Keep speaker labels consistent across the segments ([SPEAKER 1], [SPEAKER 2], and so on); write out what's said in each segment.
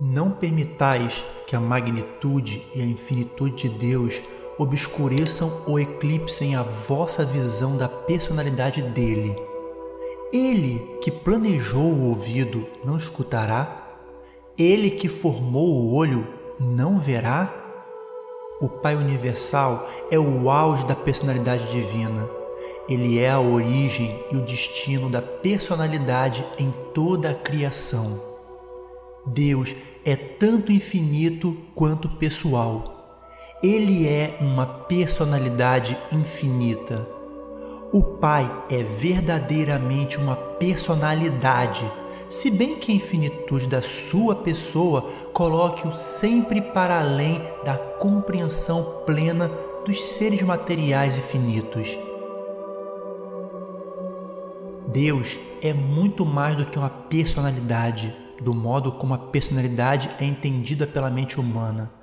[SPEAKER 1] Não permitais que a magnitude e a infinitude de Deus obscureçam ou eclipsem a vossa visão da personalidade dele. Ele que planejou o ouvido não escutará? Ele que formou o olho não verá? O Pai Universal é o auge da personalidade divina. Ele é a origem e o destino da personalidade em toda a criação. Deus é tanto infinito quanto pessoal. Ele é uma personalidade infinita. O Pai é verdadeiramente uma personalidade, se bem que a infinitude da sua pessoa coloque-o sempre para além da compreensão plena dos seres materiais e finitos. Deus é muito mais do que uma personalidade, do modo como a personalidade é entendida pela mente humana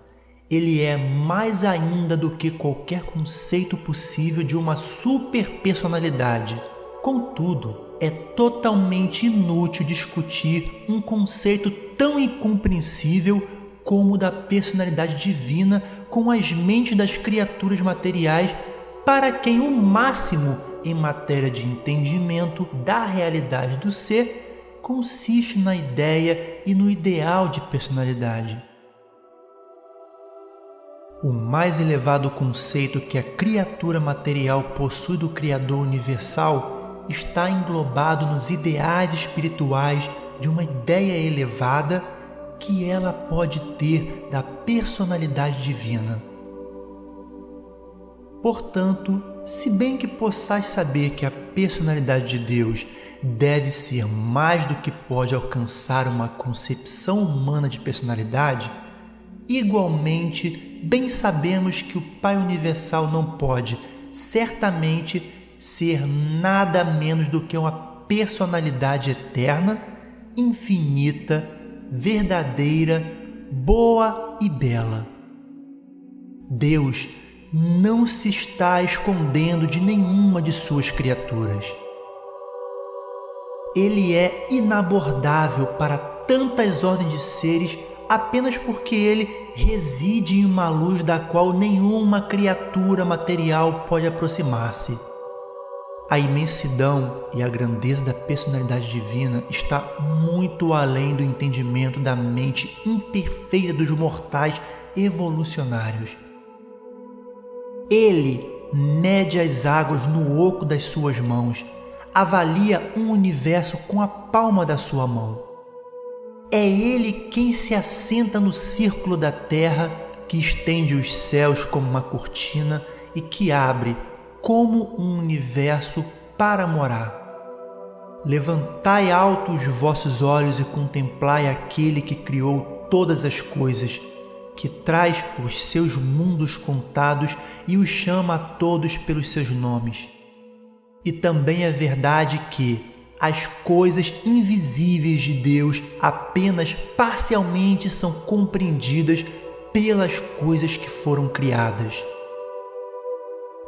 [SPEAKER 1] ele é mais ainda do que qualquer conceito possível de uma superpersonalidade. Contudo, é totalmente inútil discutir um conceito tão incompreensível como o da personalidade divina com as mentes das criaturas materiais para quem o máximo em matéria de entendimento da realidade do ser consiste na ideia e no ideal de personalidade. O mais elevado conceito que a criatura material possui do Criador universal está englobado nos ideais espirituais de uma ideia elevada que ela pode ter da personalidade divina. Portanto, se bem que possais saber que a personalidade de Deus deve ser mais do que pode alcançar uma concepção humana de personalidade, igualmente bem sabemos que o Pai Universal não pode, certamente, ser nada menos do que uma personalidade eterna, infinita, verdadeira, boa e bela. Deus não se está escondendo de nenhuma de suas criaturas. Ele é inabordável para tantas ordens de seres apenas porque ele reside em uma luz da qual nenhuma criatura material pode aproximar-se. A imensidão e a grandeza da personalidade divina está muito além do entendimento da mente imperfeita dos mortais evolucionários. Ele mede as águas no oco das suas mãos, avalia um universo com a palma da sua mão é Ele quem se assenta no círculo da terra, que estende os céus como uma cortina e que abre como um universo para morar. Levantai alto os vossos olhos e contemplai aquele que criou todas as coisas, que traz os seus mundos contados e os chama a todos pelos seus nomes. E também é verdade que, as coisas invisíveis de Deus apenas parcialmente são compreendidas pelas coisas que foram criadas.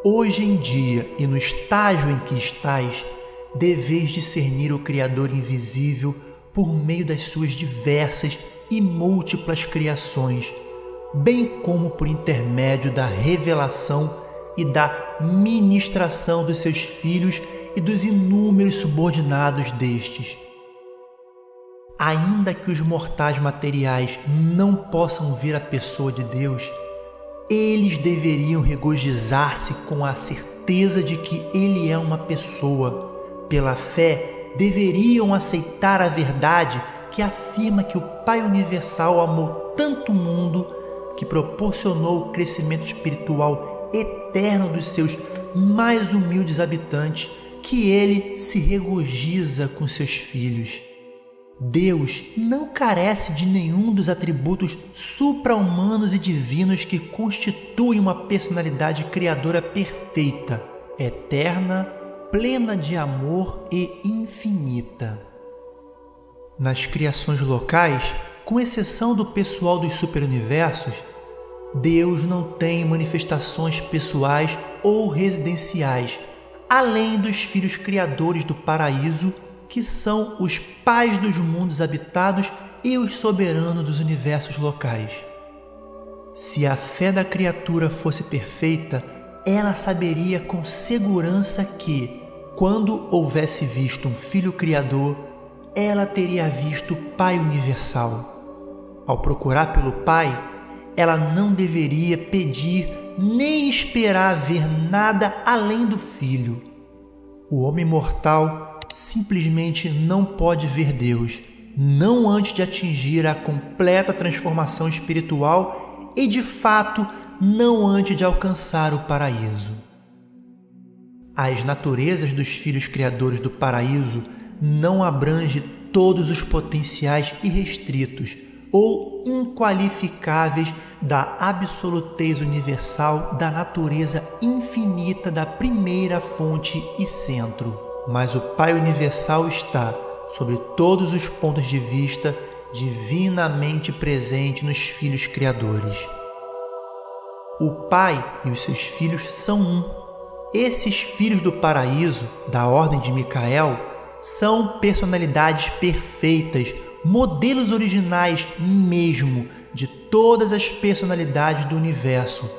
[SPEAKER 1] Hoje em dia e no estágio em que estais, deveis discernir o Criador invisível por meio das suas diversas e múltiplas criações, bem como por intermédio da revelação e da ministração dos seus filhos e dos inúmeros subordinados destes. Ainda que os mortais materiais não possam ver a pessoa de Deus, eles deveriam regozijar-se com a certeza de que Ele é uma pessoa. Pela fé, deveriam aceitar a verdade que afirma que o Pai Universal amou tanto o mundo que proporcionou o crescimento espiritual eterno dos seus mais humildes habitantes que ele se regozija com seus filhos. Deus não carece de nenhum dos atributos supra-humanos e divinos que constituem uma personalidade criadora perfeita, eterna, plena de amor e infinita. Nas criações locais, com exceção do pessoal dos superuniversos, Deus não tem manifestações pessoais ou residenciais além dos filhos criadores do paraíso que são os pais dos mundos habitados e os soberanos dos universos locais. Se a fé da criatura fosse perfeita, ela saberia com segurança que, quando houvesse visto um filho criador, ela teria visto o Pai universal. Ao procurar pelo Pai, ela não deveria pedir nem esperar ver nada além do Filho. O homem mortal simplesmente não pode ver Deus, não antes de atingir a completa transformação espiritual e, de fato, não antes de alcançar o paraíso. As naturezas dos filhos criadores do paraíso não abrange todos os potenciais irrestritos ou inqualificáveis da absolutez universal da natureza infinita da primeira fonte e centro. Mas o Pai Universal está, sobre todos os pontos de vista, divinamente presente nos filhos criadores. O Pai e os seus filhos são um. Esses filhos do paraíso, da ordem de Micael, são personalidades perfeitas, modelos originais mesmo de todas as personalidades do universo,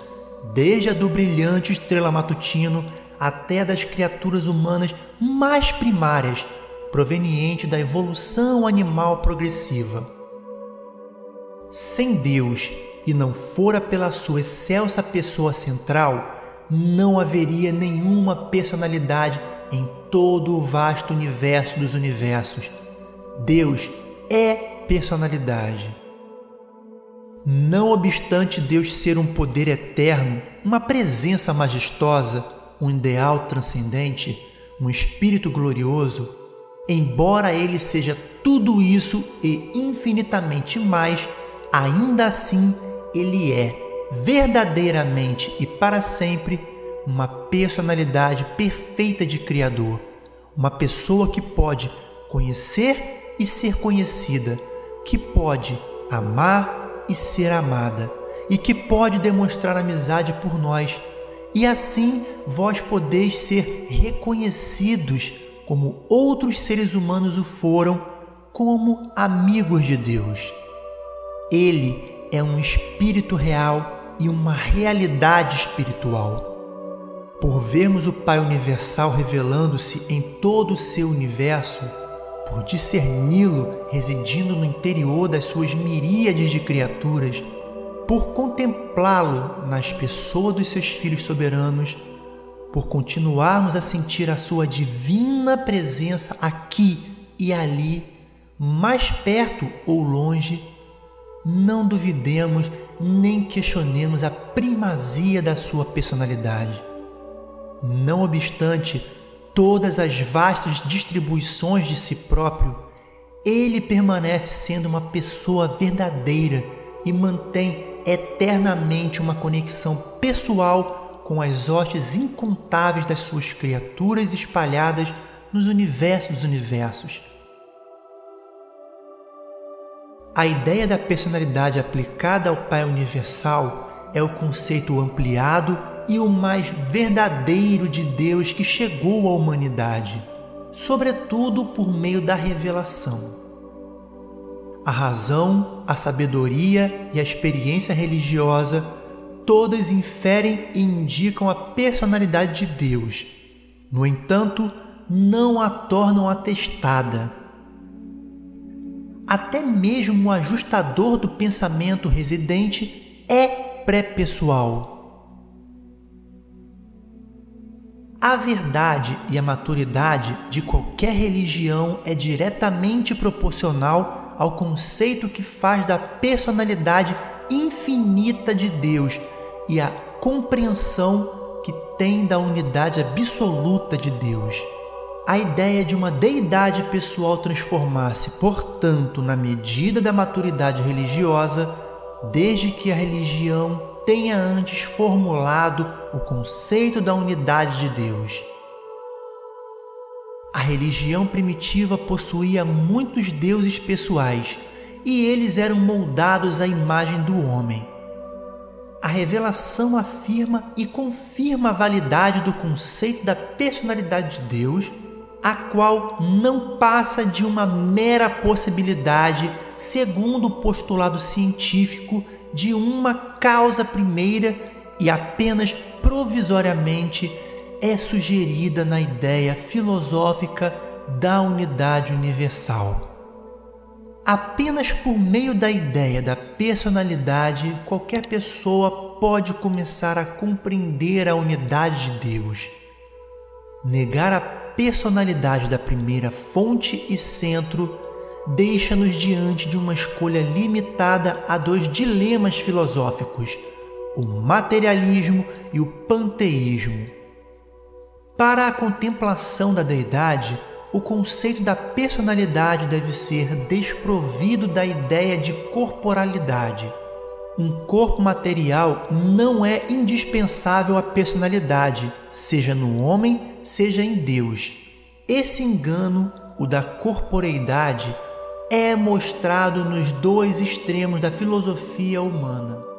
[SPEAKER 1] desde a do brilhante estrela matutino até das criaturas humanas mais primárias, proveniente da evolução animal progressiva. Sem Deus, e não fora pela sua excelsa pessoa central, não haveria nenhuma personalidade em todo o vasto universo dos universos. Deus é personalidade. Não obstante Deus ser um poder eterno, uma presença majestosa, um ideal transcendente, um espírito glorioso, embora ele seja tudo isso e infinitamente mais, ainda assim ele é verdadeiramente e para sempre uma personalidade perfeita de Criador, uma pessoa que pode conhecer e ser conhecida, que pode amar e ser amada, e que pode demonstrar amizade por nós, e assim vós podeis ser reconhecidos como outros seres humanos o foram, como amigos de Deus. Ele é um espírito real e uma realidade espiritual. Por vermos o Pai Universal revelando-se em todo o seu universo, por discerni-lo residindo no interior das suas miríades de criaturas, por contemplá-lo nas pessoas dos seus filhos soberanos, por continuarmos a sentir a sua divina presença aqui e ali, mais perto ou longe, não duvidemos nem questionemos a primazia da sua personalidade. Não obstante todas as vastas distribuições de si próprio, ele permanece sendo uma pessoa verdadeira e mantém eternamente uma conexão pessoal com as hostes incontáveis das suas criaturas espalhadas nos universos dos universos. A ideia da personalidade aplicada ao Pai Universal é o conceito ampliado e o mais verdadeiro de Deus que chegou à humanidade, sobretudo por meio da revelação. A razão, a sabedoria e a experiência religiosa todas inferem e indicam a personalidade de Deus. No entanto, não a tornam atestada. Até mesmo o ajustador do pensamento residente é pré-pessoal A verdade e a maturidade de qualquer religião é diretamente proporcional ao conceito que faz da personalidade infinita de Deus e à compreensão que tem da unidade absoluta de Deus. A ideia de uma deidade pessoal transformar-se, portanto, na medida da maturidade religiosa, desde que a religião tenha antes formulado o conceito da unidade de Deus. A religião primitiva possuía muitos deuses pessoais e eles eram moldados à imagem do homem. A revelação afirma e confirma a validade do conceito da personalidade de Deus a qual não passa de uma mera possibilidade, segundo o postulado científico, de uma causa primeira e apenas provisoriamente é sugerida na ideia filosófica da unidade universal. Apenas por meio da ideia da personalidade, qualquer pessoa pode começar a compreender a unidade de Deus. Negar a personalidade da primeira fonte e centro deixa-nos diante de uma escolha limitada a dois dilemas filosóficos, o materialismo e o panteísmo. Para a contemplação da deidade, o conceito da personalidade deve ser desprovido da ideia de corporalidade. Um corpo material não é indispensável à personalidade, seja no homem, seja em Deus. Esse engano, o da corporeidade, é mostrado nos dois extremos da filosofia humana.